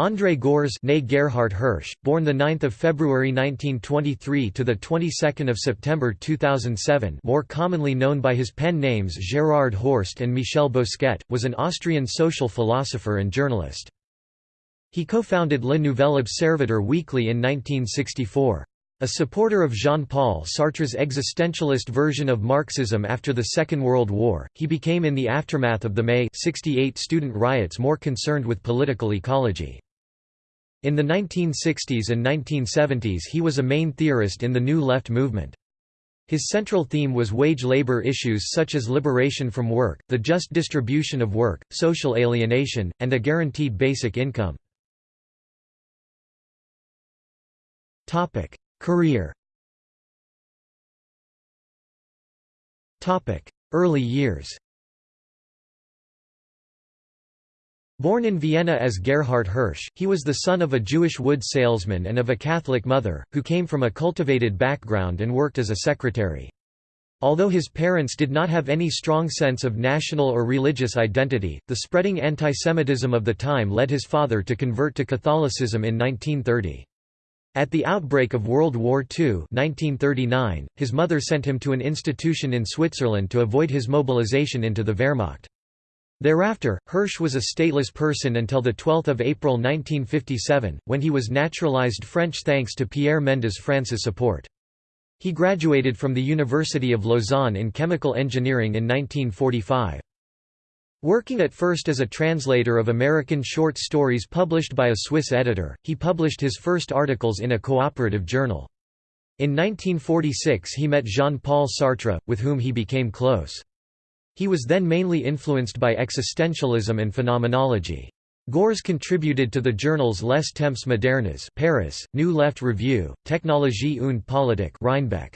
André Gorz née Gerhard Hirsch, born 9 February 1923 to 22 September 2007 more commonly known by his pen names Gerard Horst and Michel Bosquet, was an Austrian social philosopher and journalist. He co-founded Le Nouvel Observateur Weekly in 1964. A supporter of Jean-Paul Sartre's existentialist version of Marxism after the Second World War, he became in the aftermath of the May 68 student riots more concerned with political ecology. In the 1960s and 1970s he was a main theorist in the New Left movement. His central theme was wage labor issues such as liberation from work, the just distribution of work, social alienation, and a guaranteed basic income. Career Early years Born in Vienna as Gerhard Hirsch, he was the son of a Jewish wood salesman and of a Catholic mother, who came from a cultivated background and worked as a secretary. Although his parents did not have any strong sense of national or religious identity, the spreading antisemitism of the time led his father to convert to Catholicism in 1930. At the outbreak of World War II 1939, his mother sent him to an institution in Switzerland to avoid his mobilization into the Wehrmacht. Thereafter, Hirsch was a stateless person until 12 April 1957, when he was naturalized French thanks to Pierre Mendès France's support. He graduated from the University of Lausanne in chemical engineering in 1945. Working at first as a translator of American short stories published by a Swiss editor, he published his first articles in a cooperative journal. In 1946 he met Jean-Paul Sartre, with whom he became close. He was then mainly influenced by existentialism and phenomenology. Gorz contributed to the journals Les Temps Modernes Paris, New Left Review, Technologie und Politik Reinbek.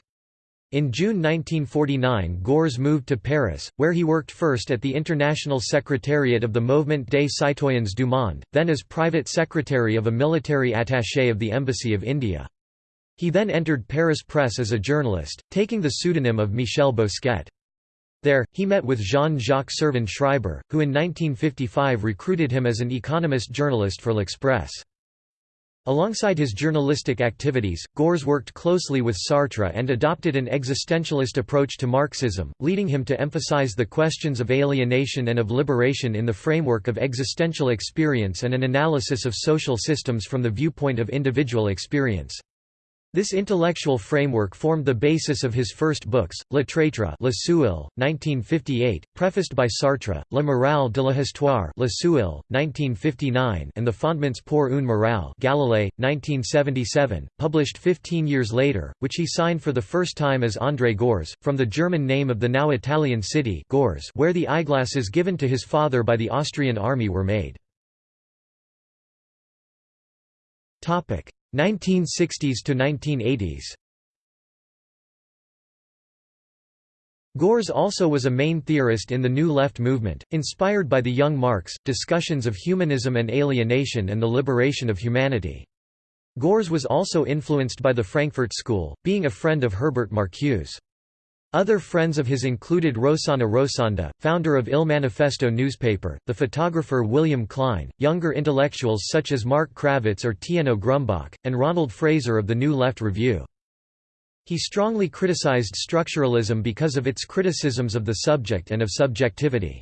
In June 1949 Gorz moved to Paris, where he worked first at the International Secretariat of the Mouvement des Citoyens du Monde, then as private secretary of a military attaché of the Embassy of India. He then entered Paris Press as a journalist, taking the pseudonym of Michel Bosquet. There, he met with Jean-Jacques Servan Schreiber, who in 1955 recruited him as an economist journalist for L'Express. Alongside his journalistic activities, Gorz worked closely with Sartre and adopted an existentialist approach to Marxism, leading him to emphasize the questions of alienation and of liberation in the framework of existential experience and an analysis of social systems from the viewpoint of individual experience. This intellectual framework formed the basis of his first books, Le Traître Le Seuil, 1958, prefaced by Sartre, La morale de l'histoire Le Seuil, 1959 and the Fondements pour une morale Galilée, 1977, published 15 years later, which he signed for the first time as André Gorz, from the German name of the now Italian city Gorz where the eyeglasses given to his father by the Austrian army were made. 1960s to 1980s Gorz also was a main theorist in the New Left movement, inspired by the young Marx, discussions of humanism and alienation and the liberation of humanity. Gorz was also influenced by the Frankfurt School, being a friend of Herbert Marcuse. Other friends of his included Rossana Rossanda, founder of Il Manifesto newspaper, the photographer William Klein, younger intellectuals such as Marc Kravetz or Tiennot Grumbach, and Ronald Fraser of the New Left Review. He strongly criticized structuralism because of its criticisms of the subject and of subjectivity.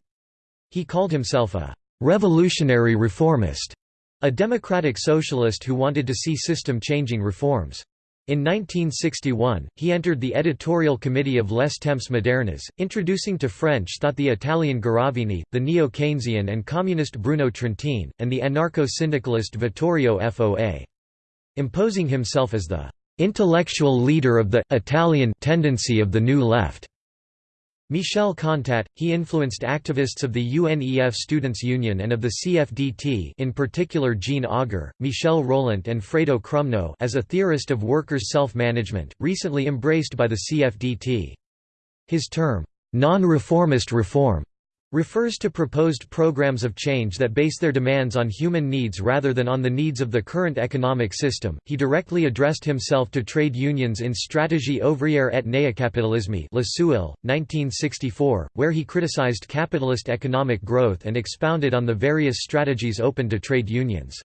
He called himself a «revolutionary reformist», a democratic socialist who wanted to see system-changing reforms. In 1961, he entered the editorial committee of Les Temps Modernes, introducing to French thought the Italian Garavini, the neo-Keynesian and communist Bruno Trentin, and the anarcho-syndicalist Vittorio Foa. Imposing himself as the "...intellectual leader of the Italian tendency of the New Left." Michel Contat, he influenced activists of the UNEF Students' Union and of the CFDT in particular Jean Auger, Michel Rolant and Fredo Krumnow as a theorist of workers' self-management, recently embraced by the CFDT. His term, non-reformist reform, refers to proposed programs of change that base their demands on human needs rather than on the needs of the current economic system. He directly addressed himself to trade unions in Stratégie ouvrière et néocapitalisme Le Seuil, 1964, where he criticized capitalist economic growth and expounded on the various strategies open to trade unions.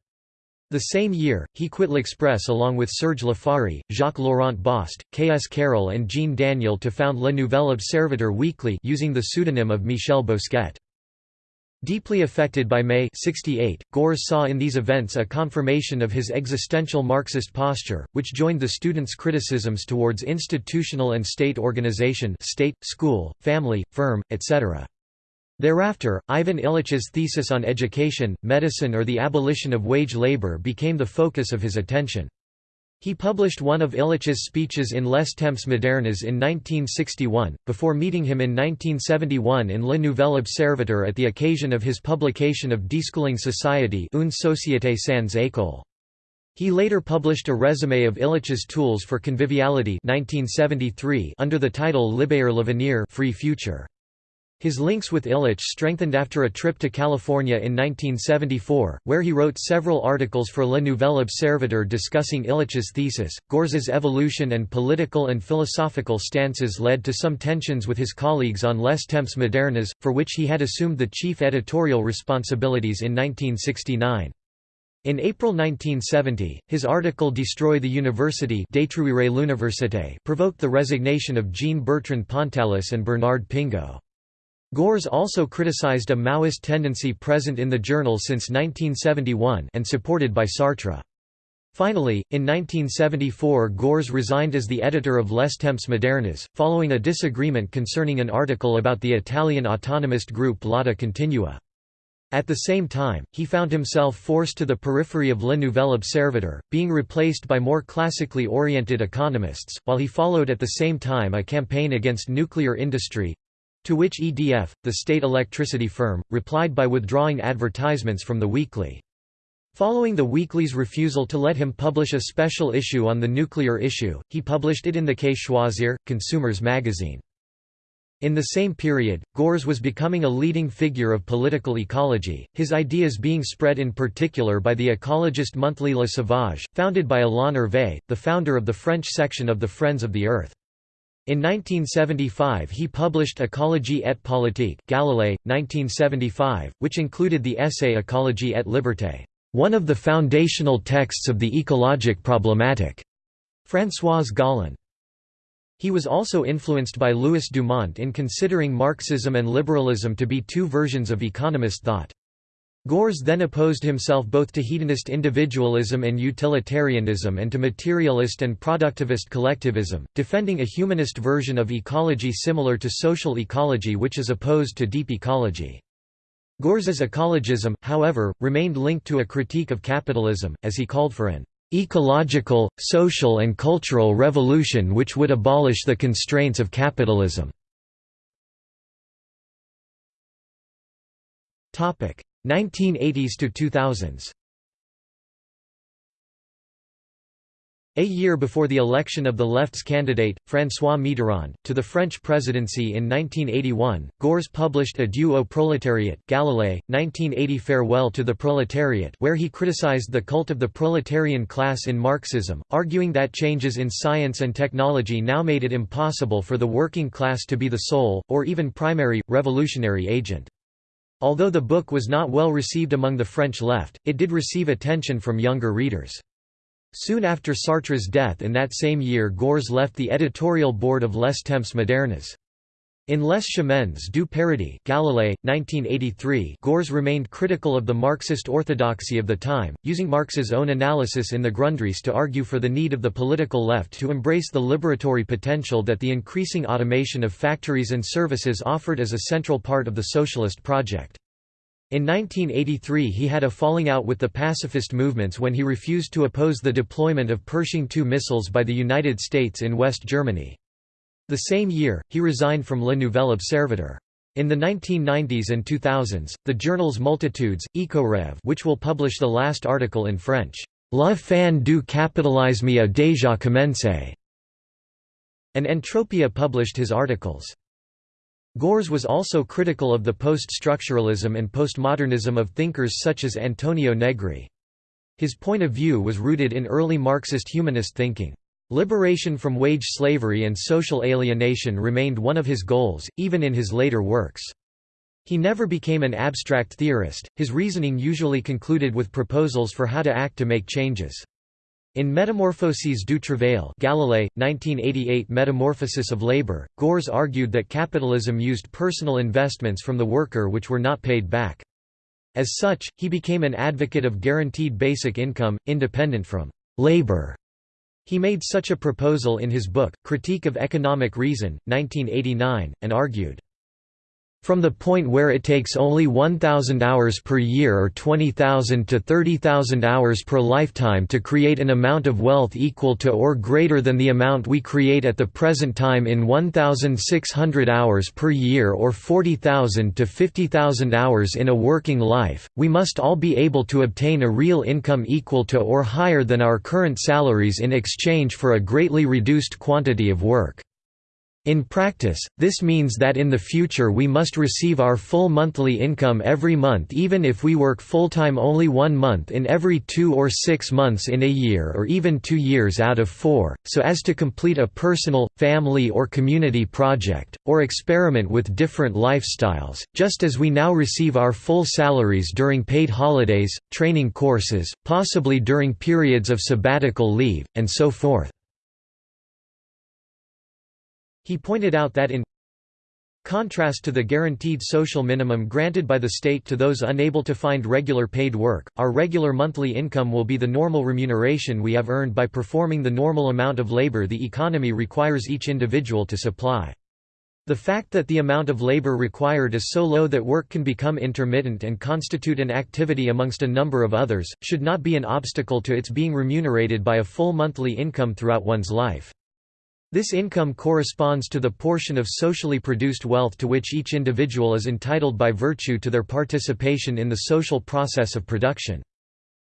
The same year, he quit L'Express along with Serge Lafaurie, Jacques-Laurent Bost, K. S. Karol and Jean Daniel to found Le Nouvel Observateur Weekly using the pseudonym of Michel Bosquet. Deeply affected by May 68, Gorz saw in these events a confirmation of his existential Marxist posture, which joined the students' criticisms towards institutional and state organization state, school, family, firm, etc. Thereafter, Ivan Illich's thesis on education, medicine or the abolition of wage labor became the focus of his attention. He published one of Illich's speeches in Les Temps modernes in 1961, before meeting him in 1971 in Le Nouvel Observateur at the occasion of his publication of Deschooling Society Une société sans école. He later published a résumé of Illich's Tools for Conviviality 1973 under the title Libre l'avenir Free Future. His links with Illich strengthened after a trip to California in 1974, where he wrote several articles for Le Nouvel Observateur discussing Illich's thesis. Gorz's evolution and political and philosophical stances led to some tensions with his colleagues on Les Temps modernes, for which he had assumed the chief editorial responsibilities in 1969. In April 1970, his article Destroy the University provoked the resignation of Jean-Bertrand Pontalis and Bernard Pingaud. Gorz also criticized a Maoist tendency present in the journal since 1971 and supported by Sartre. Finally, in 1974 Gorz resigned as the editor of Les Temps modernes, following a disagreement concerning an article about the Italian autonomist group Lotta Continua. At the same time, he found himself forced to the periphery of Le Nouvel Observateur, being replaced by more classically oriented economists, while he followed at the same time a campaign against nuclear industry, to which EDF, the state electricity firm, replied by withdrawing advertisements from the weekly. Following the weekly's refusal to let him publish a special issue on the nuclear issue, he published it in the Choisir, Consumers magazine. In the same period, Gorz was becoming a leading figure of political ecology, his ideas being spread in particular by the ecologist monthly Le Sauvage, founded by Alain Hervé, the founder of the French section of the Friends of the Earth. In 1975 he published Écologie et politique Galilée, 1975, which included the essay Écologie et liberté, one of the foundational texts of the ecologic problematic. Françoise Gallon. He was also influenced by Louis Dumont in considering Marxism and liberalism to be two versions of economist thought. Gorz then opposed himself both to hedonist individualism and utilitarianism and to materialist and productivist collectivism, defending a humanist version of ecology similar to social ecology which is opposed to deep ecology. Gorz's ecologism, however, remained linked to a critique of capitalism, as he called for an ecological, social and cultural revolution which would abolish the constraints of capitalism. 1980s to 2000s A year before the election of the left's candidate, François Mitterrand, to the French presidency in 1981, Gorz published Adieu au prolétariat Galilée, 1980 Farewell to the Proletariat where he criticized the cult of the proletarian class in Marxism, arguing that changes in science and technology now made it impossible for the working class to be the sole, or even primary, revolutionary agent. Although the book was not well received among the French left, it did receive attention from younger readers. Soon after Sartre's death in that same year Gorz left the editorial board of Les Temps modernes. In Les Chemins du Paradis Galilée, 1983 Gorz remained critical of the Marxist orthodoxy of the time, using Marx's own analysis in the Grundrisse to argue for the need of the political left to embrace the liberatory potential that the increasing automation of factories and services offered as a central part of the socialist project. In 1983 he had a falling out with the pacifist movements when he refused to oppose the deployment of Pershing II missiles by the United States in West Germany. The same year, he resigned from Le Nouvel Observateur. In the 1990s and 2000s, the journals Multitudes, EcoRev which will publish the last article in French, La fin du capitalisme a déjà commencé, and Entropia published his articles. Gorz was also critical of the post-structuralism and postmodernism of thinkers such as Antonio Negri. His point of view was rooted in early Marxist humanist thinking. Liberation from wage slavery and social alienation remained one of his goals, even in his later works. He never became an abstract theorist, his reasoning usually concluded with proposals for how to act to make changes. In Metamorphoses du Travail Galilée, 1988 Metamorphosis of Labor, Gorz argued that capitalism used personal investments from the worker which were not paid back. As such, he became an advocate of guaranteed basic income, independent from labor. He made such a proposal in his book, Critique of Economic Reason, 1989, and argued, from the point where it takes only 1,000 hours per year or 20,000 to 30,000 hours per lifetime to create an amount of wealth equal to or greater than the amount we create at the present time in 1,600 hours per year or 40,000 to 50,000 hours in a working life, we must all be able to obtain a real income equal to or higher than our current salaries in exchange for a greatly reduced quantity of work. In practice, this means that in the future we must receive our full monthly income every month even if we work full-time only one month in every two or six months in a year or even two years out of four, so as to complete a personal, family or community project, or experiment with different lifestyles, just as we now receive our full salaries during paid holidays, training courses, possibly during periods of sabbatical leave, and so forth. He pointed out that in contrast to the guaranteed social minimum granted by the state to those unable to find regular paid work, our regular monthly income will be the normal remuneration we have earned by performing the normal amount of labor the economy requires each individual to supply. The fact that the amount of labor required is so low that work can become intermittent and constitute an activity amongst a number of others, should not be an obstacle to its being remunerated by a full monthly income throughout one's life. This income corresponds to the portion of socially produced wealth to which each individual is entitled by virtue to their participation in the social process of production.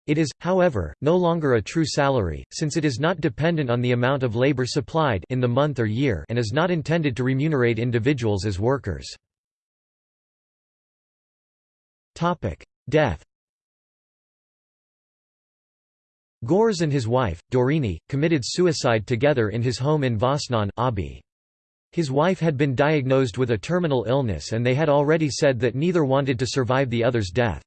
It is, however, no longer a true salary, since it is not dependent on the amount of labor supplied in the month or year and is not intended to remunerate individuals as workers. Death Gorz and his wife, Dorine, committed suicide together in his home in Vosnon, Aube. His wife had been diagnosed with a terminal illness and they had already said that neither wanted to survive the other's death.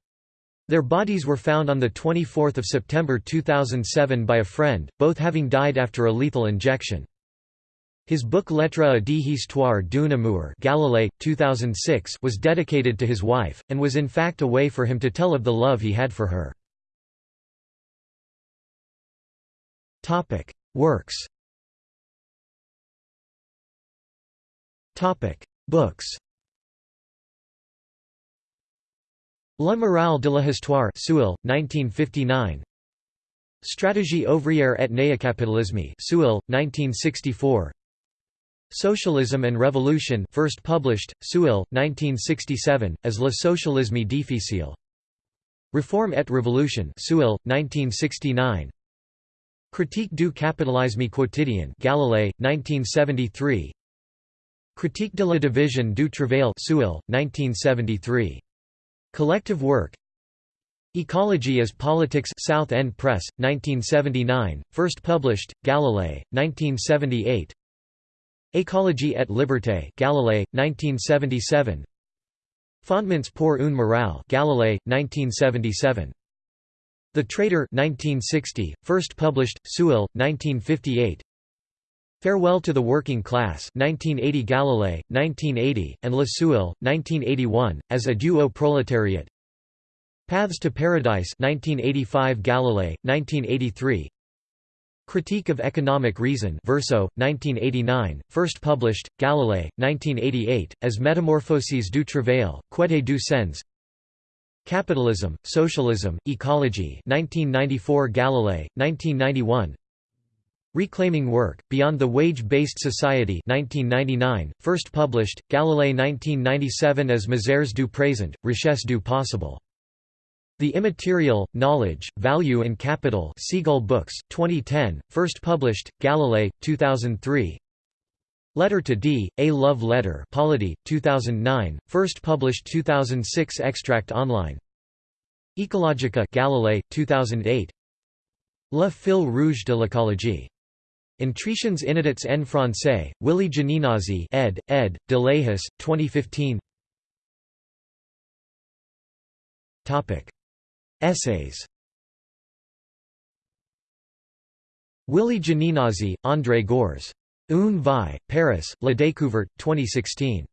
Their bodies were found on 24 September 2007 by a friend, both having died after a lethal injection. His book Lettres à d'histoire d'un amour Galilée, 2006 was dedicated to his wife, and was in fact a way for him to tell of the love he had for her. Topic: Works. Topic: Books. La morale de l'histoire Seuil, 1959 Stratégie ouvrière et néocapitalisme Seuil, 1964 Socialism and Revolution first published, Seuil, 1967, as Le Socialisme difficile. Reform et Révolution Seuil, 1969 Critique du capitalisme quotidien Galilée, 1973 Critique de la division du travail Seuil, 1973. Collective work. Ecology as Politics South End Press, 1979, first published, Galilée, 1978 Écologie et liberté Galilée, 1977 Fondements pour une morale Galilée, 1977 the Trader 1960, first published, Seuil, 1958 Farewell to the Working Class 1980 Galilée, 1980, and Le Seuil, 1981, as Adieu au proletariat. Paths to Paradise 1985 Galilée, 1983 Critique of Economic Reason Verso, 1989, first published, Galilée, 1988, as Metamorphoses du Travail, Quête du Sens Capitalism, Socialism, Ecology 1994 Galilée, 1991 Reclaiming Work, Beyond the Wage-Based Society 1999, first published, Galilée 1997 as Misères du Présent, Richesse du Possible. The Immaterial, Knowledge, Value and Capital Seagull Books, 2010, first published, Galilée, 2003 Letter to D, A Love Letter Polity, 2009, first published 2006 Extract online Ecologica Galilée, 2008 Le fil rouge de l'écologie. Intritions inédites en français, Willy Gianinazzi ed., ed., de Lahus, 2015 Essays Willy Gianinazzi, André Gorz. Une vie, Paris, La Découverte, 2016.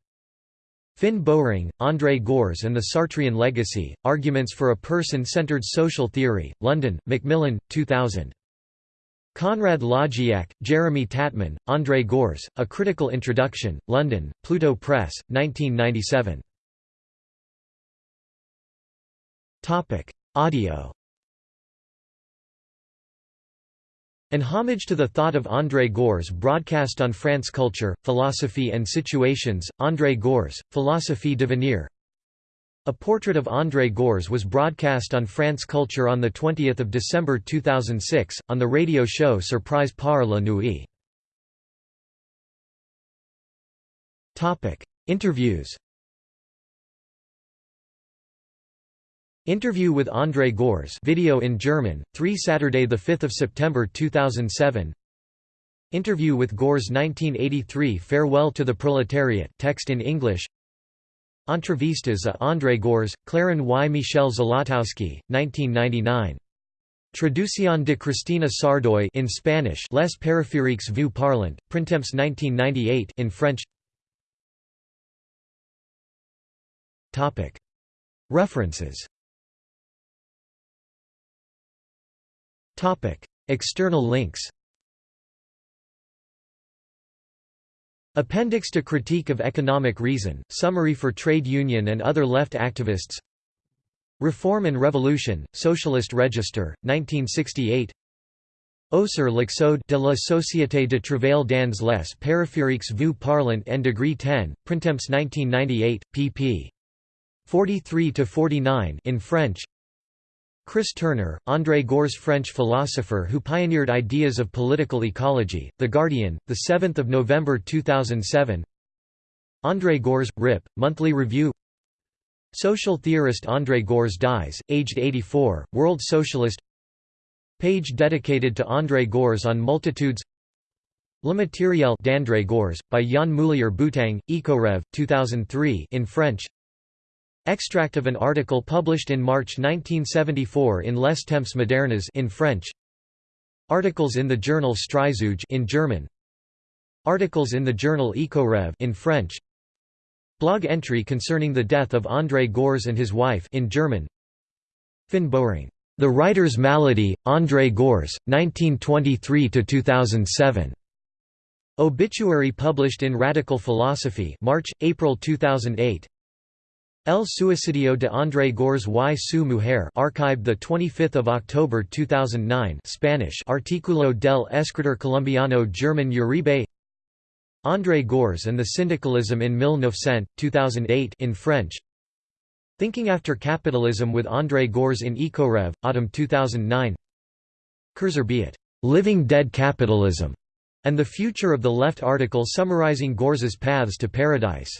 Finn Bowring, André Gorz and the Sartrean Legacy, Arguments for a Person-Centered Social Theory, London, Macmillan, 2000. Conrad Lodziak, Jeremy Tatman, André Gorz, A Critical Introduction, London, Pluto Press, 1997. Audio An homage to the thought of André Gorz broadcast on France Culture, Philosophy and Situations, André Gorz, Philosophie devenir A portrait of André Gorz was broadcast on France Culture on 20 December 2006, on the radio show Surprise par la nuit. Interviews Interview with André Gorz video in German, 3 Saturday 5 September 2007 Interview with Gorz 1983 Farewell to the Proletariat text in English. Entrevistas a André Gorz, Claren y. Michel Zolotowski, 1999 Traducción de Cristina Sardoy in Spanish Les Périphériques vous parlant, Printemps 1998 in French. References External links Appendix to Critique of Economic Reason, Summary for Trade Union and Other Left Activists Reform and Revolution, Socialist Register, 1968 Auxer l'Exode de la Société de Travail dans les Périphériques vous parlant en degré 10, Printemps 1998, pp. 43–49 in French Chris Turner, André Gorz French philosopher who pioneered ideas of political ecology, The Guardian, 7 November 2007 André Gorz, RIP, Monthly Review. Social theorist André Gorz dies, aged 84, World Socialist. Page dedicated to André Gorz on multitudes. Le Matériel d'André Gorz, by Yann Moulier Boutang, Ecorev, 2003 in French Extract of an article published in March 1974 in Les Temps modernes in French. Articles in the journal Streifzüge in German. Articles in the journal Ecorev in French. Blog entry concerning the death of André Gorz and his wife in German. Finn Bowring The Writer's Malady, André Gorz, 1923–2007. Obituary published in Radical Philosophy March, April 2008 El suicidio de André Gorz y su mujer archived 25 October 2009 Spanish Artículo del escritor colombiano German Uribe. André Gorz and the Syndicalism in 1900, 2008 in French. Thinking After Capitalism with André Gorz in Ecorev, Autumn 2009 Kurzarbeit, Living Dead Capitalism, and the Future of the Left article summarizing Gorz's paths to paradise